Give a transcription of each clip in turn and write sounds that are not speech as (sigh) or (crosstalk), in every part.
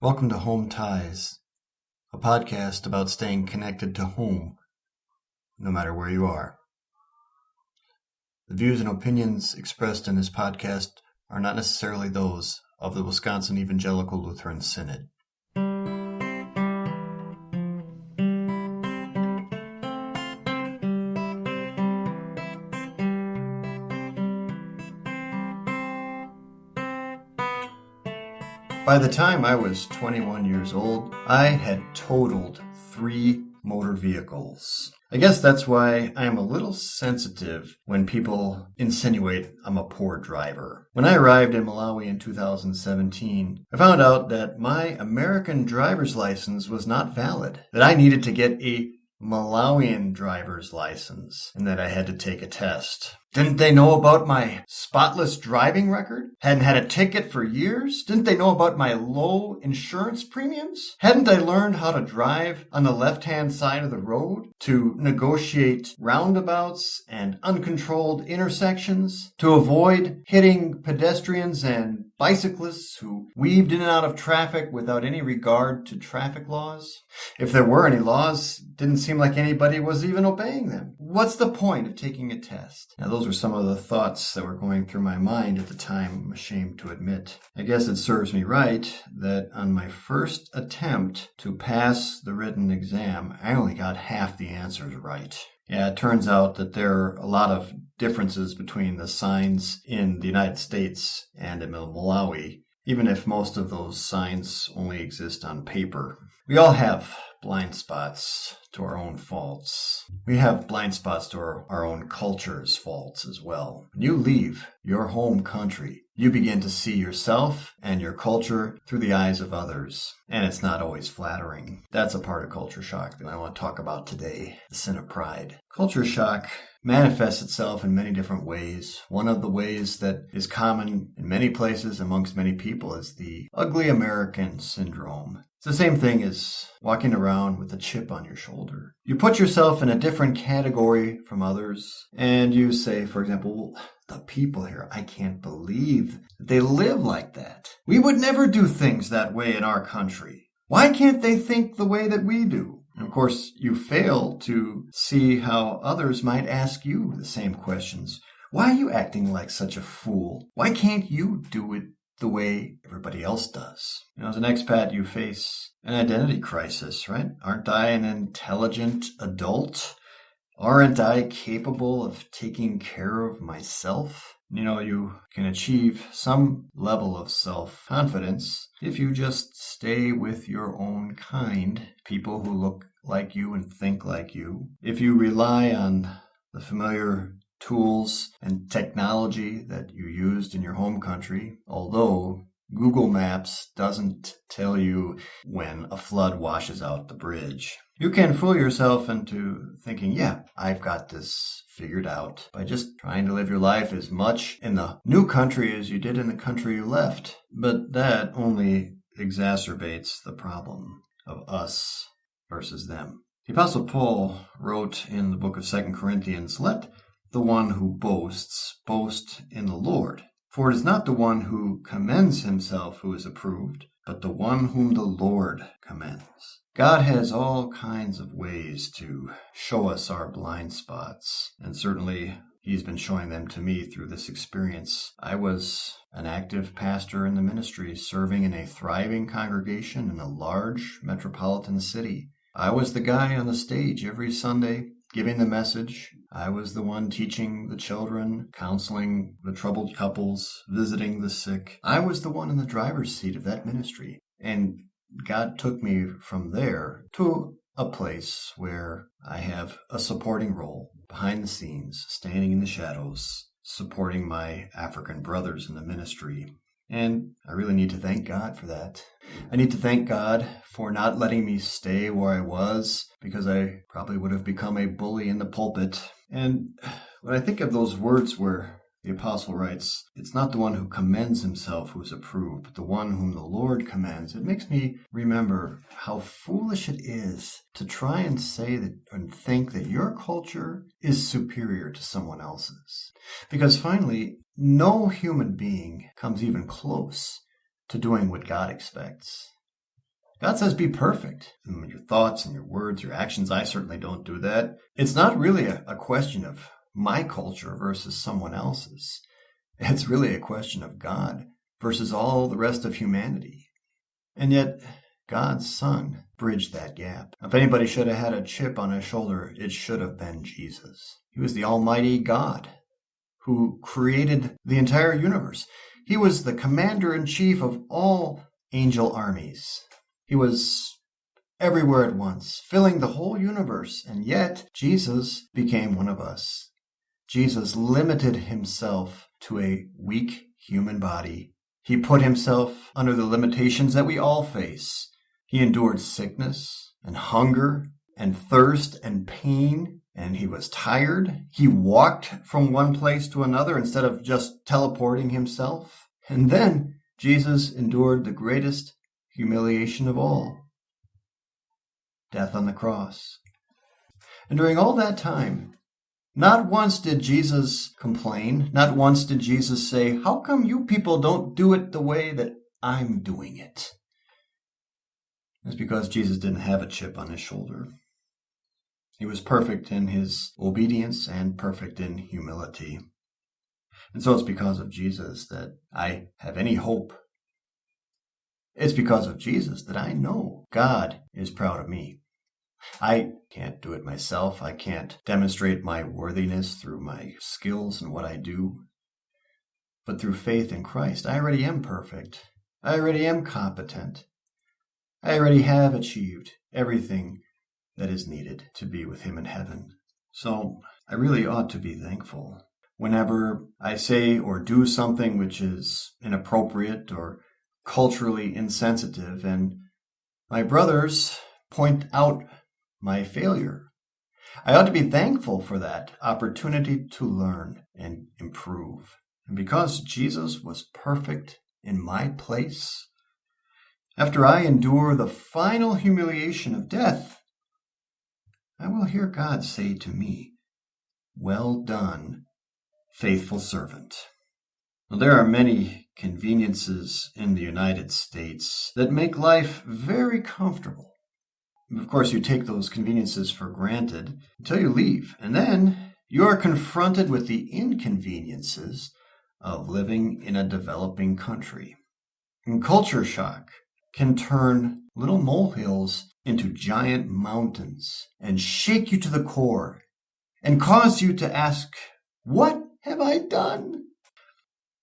Welcome to Home Ties, a podcast about staying connected to home, no matter where you are. The views and opinions expressed in this podcast are not necessarily those of the Wisconsin Evangelical Lutheran Synod. By the time I was 21 years old, I had totaled three motor vehicles. I guess that's why I am a little sensitive when people insinuate I'm a poor driver. When I arrived in Malawi in 2017, I found out that my American driver's license was not valid, that I needed to get a Malawian driver's license, and that I had to take a test. Didn't they know about my spotless driving record? Hadn't had a ticket for years? Didn't they know about my low insurance premiums? Hadn't I learned how to drive on the left hand side of the road? To negotiate roundabouts and uncontrolled intersections? To avoid hitting pedestrians and bicyclists who weaved in and out of traffic without any regard to traffic laws? If there were any laws, didn't seem like anybody was even obeying them. What's the point of taking a test? Now, those were some of the thoughts that were going through my mind at the time, I'm ashamed to admit. I guess it serves me right that on my first attempt to pass the written exam, I only got half the answers right. Yeah, it turns out that there are a lot of differences between the signs in the United States and in Malawi, even if most of those signs only exist on paper. We all have blind spots to our own faults. We have blind spots to our, our own culture's faults as well. When you leave your home country, you begin to see yourself and your culture through the eyes of others. And it's not always flattering. That's a part of culture shock that I want to talk about today the sin of pride. Culture shock manifests itself in many different ways. One of the ways that is common in many places amongst many people is the ugly American syndrome. It's the same thing as walking around with a chip on your shoulder. You put yourself in a different category from others, and you say, for example, the people here, I can't believe they live like that. We would never do things that way in our country. Why can't they think the way that we do? And of course, you fail to see how others might ask you the same questions. Why are you acting like such a fool? Why can't you do it the way everybody else does. You know, as an expat, you face an identity crisis, right? Aren't I an intelligent adult? Aren't I capable of taking care of myself? You know, you can achieve some level of self confidence if you just stay with your own kind, people who look like you and think like you. If you rely on the familiar tools and technology that you used in your home country, although Google Maps doesn't tell you when a flood washes out the bridge. You can fool yourself into thinking, yeah, I've got this figured out by just trying to live your life as much in the new country as you did in the country you left. But that only exacerbates the problem of us versus them. The Apostle Paul wrote in the book of Second Corinthians, Let the one who boasts boast in the Lord. For it is not the one who commends himself who is approved, but the one whom the Lord commends. God has all kinds of ways to show us our blind spots, and certainly He's been showing them to me through this experience. I was an active pastor in the ministry, serving in a thriving congregation in a large metropolitan city. I was the guy on the stage every Sunday giving the message. I was the one teaching the children, counseling the troubled couples, visiting the sick. I was the one in the driver's seat of that ministry. And God took me from there to a place where I have a supporting role behind the scenes, standing in the shadows, supporting my African brothers in the ministry. And I really need to thank God for that. I need to thank God for not letting me stay where I was because I probably would have become a bully in the pulpit. And (sighs) when I think of those words where the apostle writes, It's not the one who commends himself who is approved, but the one whom the Lord commends. It makes me remember how foolish it is to try and say that and think that your culture is superior to someone else's. Because finally, no human being comes even close to doing what God expects. God says be perfect. in your thoughts and your words, your actions. I certainly don't do that. It's not really a, a question of my culture versus someone else's. It's really a question of God versus all the rest of humanity. And yet, God's Son bridged that gap. If anybody should have had a chip on his shoulder, it should have been Jesus. He was the Almighty God who created the entire universe. He was the commander in chief of all angel armies. He was everywhere at once, filling the whole universe, and yet Jesus became one of us. Jesus limited himself to a weak human body. He put himself under the limitations that we all face. He endured sickness and hunger and thirst and pain, and he was tired. He walked from one place to another instead of just teleporting himself. And then Jesus endured the greatest humiliation of all death on the cross. And during all that time, not once did Jesus complain. Not once did Jesus say, How come you people don't do it the way that I'm doing it? It's because Jesus didn't have a chip on his shoulder. He was perfect in his obedience and perfect in humility. And so it's because of Jesus that I have any hope. It's because of Jesus that I know God is proud of me. I can't do it myself. I can't demonstrate my worthiness through my skills and what I do. But through faith in Christ, I already am perfect. I already am competent. I already have achieved everything that is needed to be with Him in heaven. So I really ought to be thankful. Whenever I say or do something which is inappropriate or culturally insensitive, and my brothers point out my failure, I ought to be thankful for that opportunity to learn and improve. And because Jesus was perfect in my place, after I endure the final humiliation of death, I will hear God say to me, Well done, faithful servant. There are many conveniences in the United States that make life very comfortable. Of course, you take those conveniences for granted until you leave, and then you are confronted with the inconveniences of living in a developing country. And culture shock can turn little molehills into giant mountains and shake you to the core and cause you to ask, What have I done?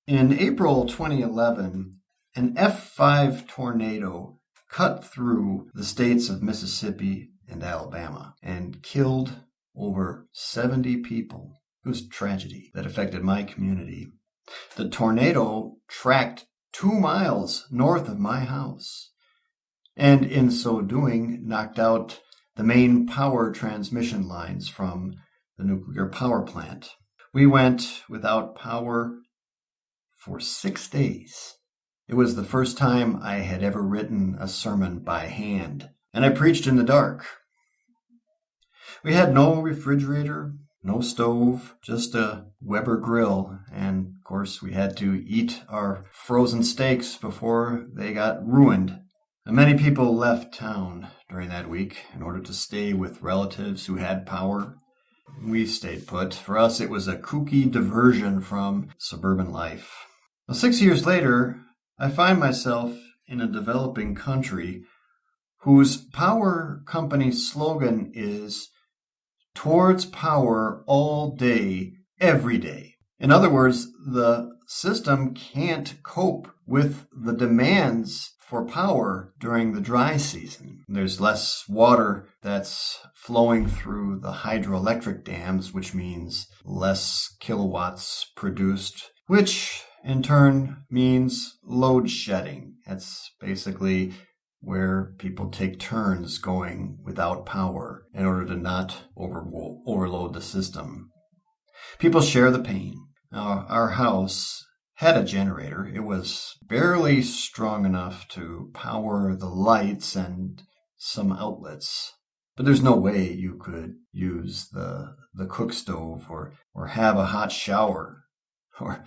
In April 2011, an F5 tornado cut through the states of Mississippi and Alabama and killed over 70 people. It was a tragedy that affected my community. The tornado tracked two miles north of my house, and in so doing, knocked out the main power transmission lines from the nuclear power plant. We went without power for six days. It was the first time I had ever written a sermon by hand, and I preached in the dark. We had no refrigerator, no stove, just a Weber grill, and of course we had to eat our frozen steaks before they got ruined. And many people left town during that week in order to stay with relatives who had power. We stayed put. For us, it was a kooky diversion from suburban life. Six years later, I find myself in a developing country whose power company slogan is towards power all day, every day. In other words, the system can't cope with the demands for power during the dry season. There's less water that's flowing through the hydroelectric dams, which means less kilowatts produced, which in turn means load shedding. That's basically where people take turns going without power in order to not over, overload the system. People share the pain. Now, our house had a generator. It was barely strong enough to power the lights and some outlets. But there's no way you could use the the cook stove or or have a hot shower or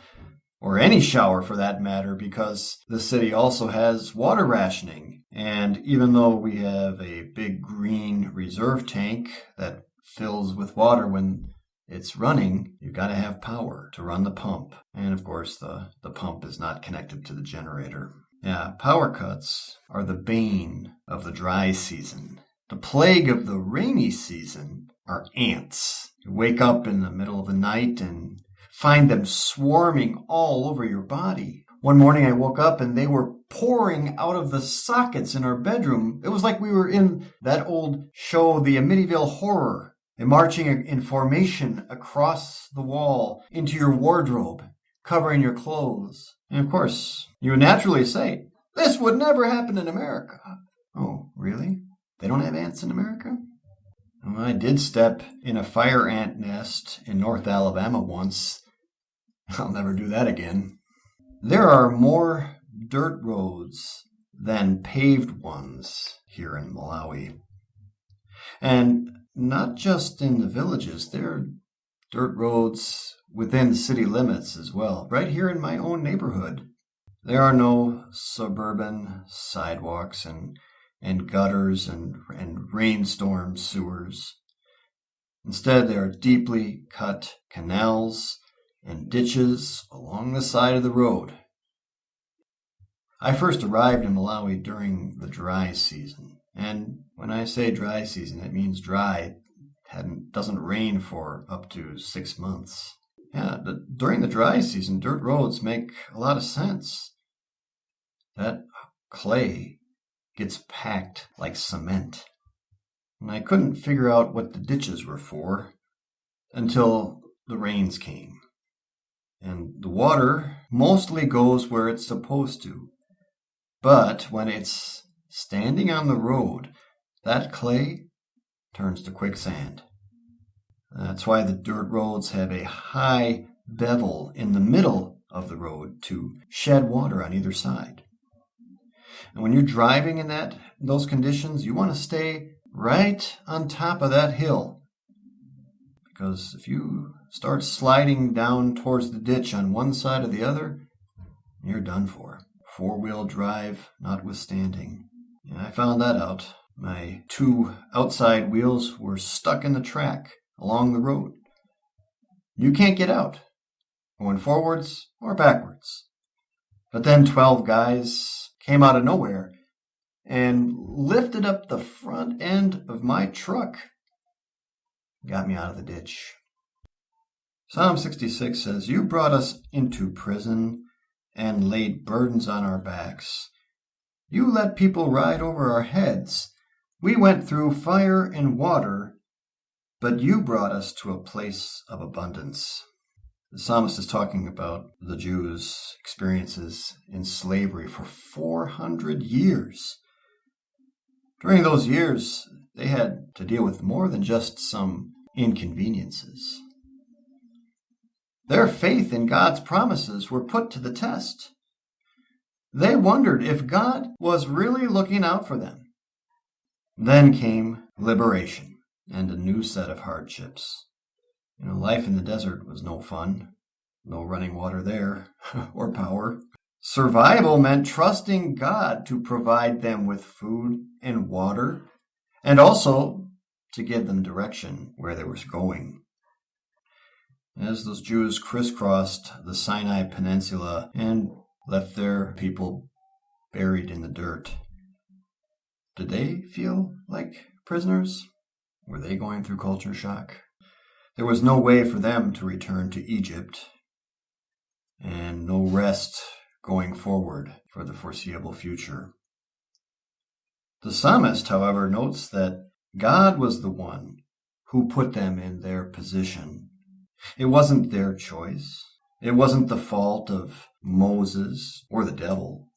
or any shower for that matter, because the city also has water rationing. And even though we have a big green reserve tank that fills with water when it's running, you've got to have power to run the pump. And of course, the, the pump is not connected to the generator. Yeah, power cuts are the bane of the dry season. The plague of the rainy season are ants. You wake up in the middle of the night and find them swarming all over your body. One morning I woke up and they were pouring out of the sockets in our bedroom. It was like we were in that old show, The Amityville Horror. They're marching in formation across the wall into your wardrobe, covering your clothes. And of course, you would naturally say, this would never happen in America. Oh, really? They don't have ants in America? Well, I did step in a fire ant nest in North Alabama once I'll never do that again. There are more dirt roads than paved ones here in Malawi. And not just in the villages, there are dirt roads within city limits as well, right here in my own neighborhood. There are no suburban sidewalks and, and gutters and, and rainstorm sewers. Instead, there are deeply cut canals and ditches along the side of the road. I first arrived in Malawi during the dry season. And when I say dry season, it means dry. It doesn't rain for up to six months. Yeah, during the dry season, dirt roads make a lot of sense. That clay gets packed like cement. And I couldn't figure out what the ditches were for until the rains came. And the water mostly goes where it's supposed to. But when it's standing on the road, that clay turns to quicksand. That's why the dirt roads have a high bevel in the middle of the road to shed water on either side. And when you're driving in that those conditions, you want to stay right on top of that hill. Because if you start sliding down towards the ditch on one side or the other, you're done for. Four wheel drive notwithstanding. Yeah, I found that out. My two outside wheels were stuck in the track along the road. You can't get out, going forwards or backwards. But then 12 guys came out of nowhere and lifted up the front end of my truck. Got me out of the ditch. Psalm 66 says, You brought us into prison and laid burdens on our backs. You let people ride over our heads. We went through fire and water, but you brought us to a place of abundance. The psalmist is talking about the Jews' experiences in slavery for 400 years. During those years, they had to deal with more than just some inconveniences. Their faith in God's promises were put to the test. They wondered if God was really looking out for them. Then came liberation and a new set of hardships. You know, life in the desert was no fun. No running water there, (laughs) or power. Survival meant trusting God to provide them with food and water, and also to give them direction where they were going. As those Jews crisscrossed the Sinai Peninsula and left their people buried in the dirt, did they feel like prisoners? Were they going through culture shock? There was no way for them to return to Egypt, and no rest going forward for the foreseeable future. The psalmist, however, notes that God was the one who put them in their position it wasn't their choice. It wasn't the fault of Moses or the devil.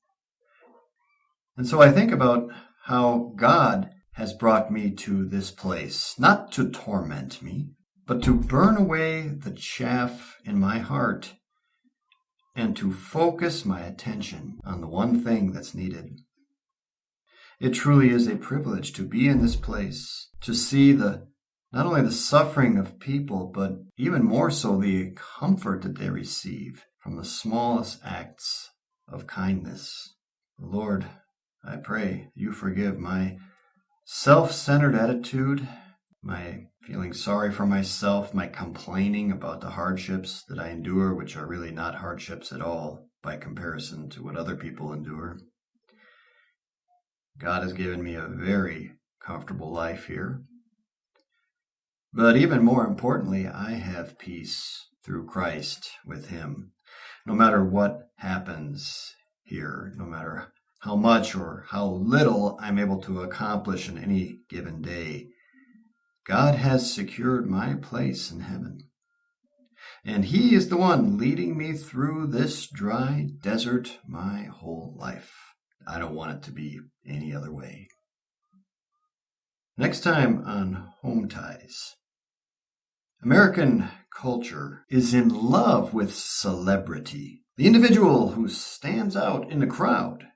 And so I think about how God has brought me to this place, not to torment me, but to burn away the chaff in my heart and to focus my attention on the one thing that's needed. It truly is a privilege to be in this place, to see the not only the suffering of people, but even more so the comfort that they receive from the smallest acts of kindness. Lord, I pray you forgive my self centered attitude, my feeling sorry for myself, my complaining about the hardships that I endure, which are really not hardships at all by comparison to what other people endure. God has given me a very comfortable life here. But even more importantly, I have peace through Christ with Him. No matter what happens here, no matter how much or how little I'm able to accomplish in any given day, God has secured my place in heaven. And He is the one leading me through this dry desert my whole life. I don't want it to be any other way. Next time on Home Ties. American culture is in love with celebrity, the individual who stands out in a crowd.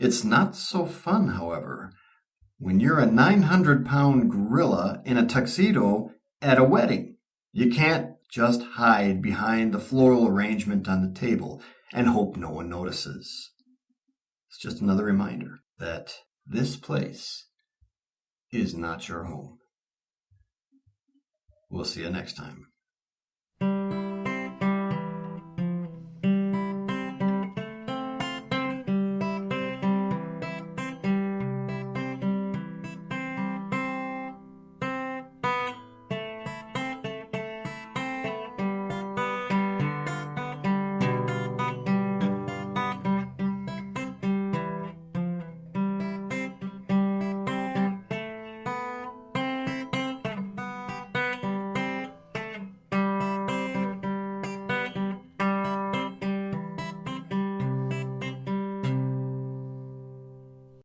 It's not so fun, however, when you're a 900 pound gorilla in a tuxedo at a wedding. You can't just hide behind the floral arrangement on the table and hope no one notices. It's just another reminder that this place is not your home. We'll see you next time.